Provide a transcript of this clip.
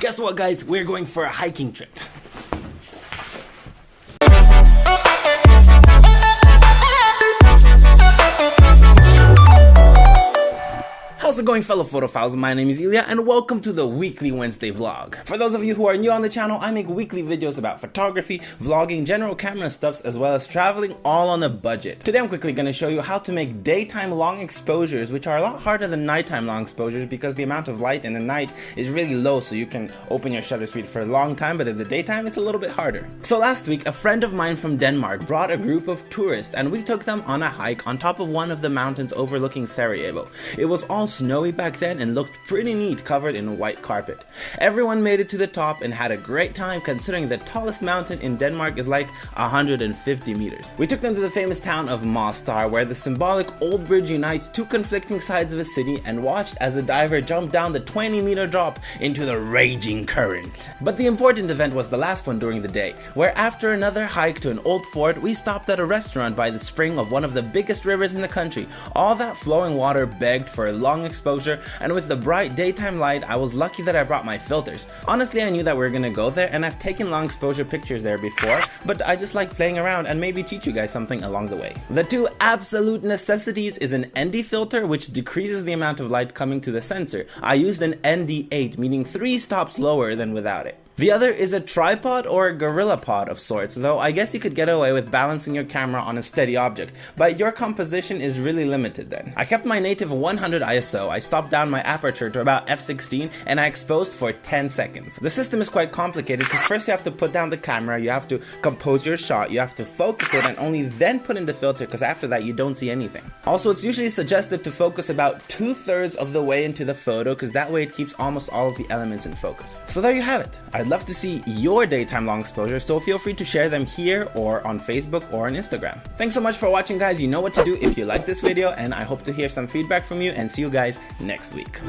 Guess what guys, we're going for a hiking trip. It going fellow photophiles? My name is Ilya and welcome to the weekly Wednesday vlog. For those of you who are new on the channel, I make weekly videos about photography, vlogging, general camera stuffs, as well as traveling all on a budget. Today I'm quickly going to show you how to make daytime long exposures, which are a lot harder than nighttime long exposures because the amount of light in the night is really low so you can open your shutter speed for a long time, but in the daytime it's a little bit harder. So last week, a friend of mine from Denmark brought a group of tourists and we took them on a hike on top of one of the mountains overlooking Sarajevo. It was all snowy back then and looked pretty neat covered in white carpet. Everyone made it to the top and had a great time considering the tallest mountain in Denmark is like 150 meters. We took them to the famous town of Mostar where the symbolic old bridge unites two conflicting sides of a city and watched as a diver jumped down the 20 meter drop into the raging current. But the important event was the last one during the day where after another hike to an old fort we stopped at a restaurant by the spring of one of the biggest rivers in the country. All that flowing water begged for a long exposure and with the bright daytime light I was lucky that I brought my filters. Honestly I knew that we were gonna go there and I've taken long exposure pictures there before but I just like playing around and maybe teach you guys something along the way. The two absolute necessities is an ND filter which decreases the amount of light coming to the sensor. I used an ND8 meaning 3 stops lower than without it. The other is a tripod or a gorilla pod of sorts, though I guess you could get away with balancing your camera on a steady object, but your composition is really limited then. I kept my native 100 ISO, I stopped down my aperture to about f16, and I exposed for 10 seconds. The system is quite complicated because first you have to put down the camera, you have to compose your shot, you have to focus it, and only then put in the filter because after that you don't see anything. Also, it's usually suggested to focus about two thirds of the way into the photo because that way it keeps almost all of the elements in focus. So there you have it. I'd love to see your daytime long exposure, so feel free to share them here or on Facebook or on Instagram. Thanks so much for watching guys, you know what to do if you like this video and I hope to hear some feedback from you and see you guys next week.